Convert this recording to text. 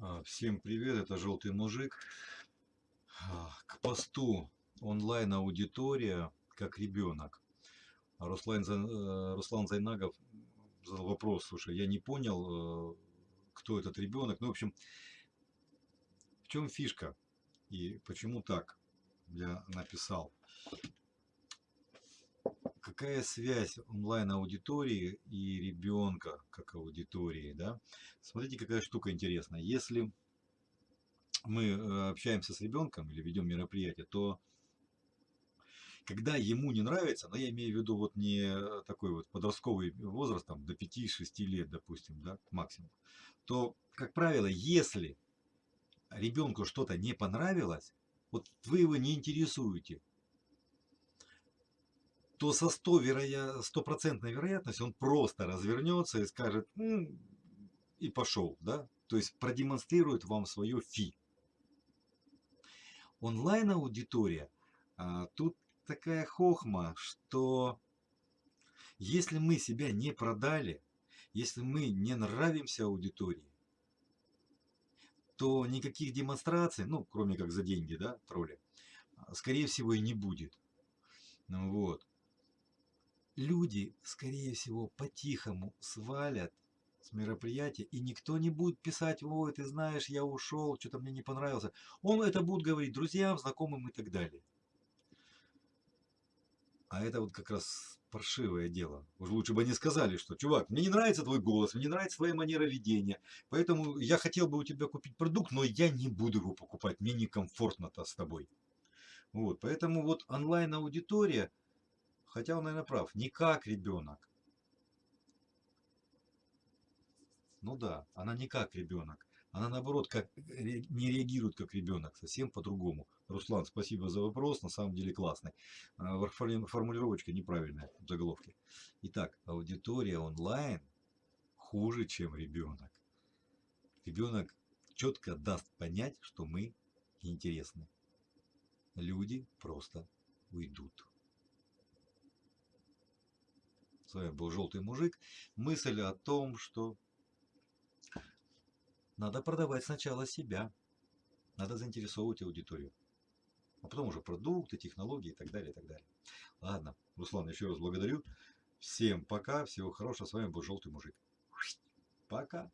А, Всем привет, это Желтый Мужик. А, К посту онлайн-аудитория как ребенок. А Руслан, э, Руслан Зайнагов задал вопрос, слушай, я не понял, э, кто этот ребенок. Ну, в общем, в чем фишка и почему так я написал. Какая связь онлайн-аудитории и ребенка как аудитории, да? Смотрите, какая штука интересная. Если мы э, общаемся с ребенком или ведем мероприятие, то когда ему не нравится, но я имею в виду вот не такой вот подростковый возраст, там до 5-6 лет, допустим, да, максимум, то, как правило, если ребенку что-то не понравилось, вот вы его не интересуете, то со 100 вероя... стопроцентной вероятностью он просто развернется и скажет, и пошел, да, то есть продемонстрирует вам свое фи. Онлайн-аудитория, а, тут такая хохма, что если мы себя не продали, если мы не нравимся аудитории, то никаких демонстраций, ну, кроме как за деньги, да, тролли, скорее всего и не будет. Вот. Люди, скорее всего, по-тихому свалят с мероприятия, и никто не будет писать, ой, ты знаешь, я ушел, что-то мне не понравился. Он это будет говорить друзьям, знакомым и так далее. А это вот как раз паршивое дело. Уж лучше бы они сказали, что, чувак, мне не нравится твой голос, мне не нравится твоя манера ведения, поэтому я хотел бы у тебя купить продукт, но я не буду его покупать, мне некомфортно-то с тобой. Вот, поэтому вот онлайн-аудитория, хотя он, наверное, прав, не как ребенок. Ну да, она не как ребенок. Она наоборот как, ре- не реагирует как ребенок, совсем по-другому. Руслан, спасибо за вопрос, на самом деле классный. А, Формулировочка неправильная в заголовке. Итак, аудитория онлайн хуже, чем ребенок. Ребенок четко даст понять, что мы интересны. Люди просто уйдут. С вами был Желтый Мужик. Мысль о том, что надо продавать сначала себя. Надо заинтересовывать аудиторию. А потом уже продукты, технологии и так далее, и так далее. Ладно, Руслан, еще раз благодарю. Всем пока, всего хорошего. С вами был Желтый Мужик. Пока.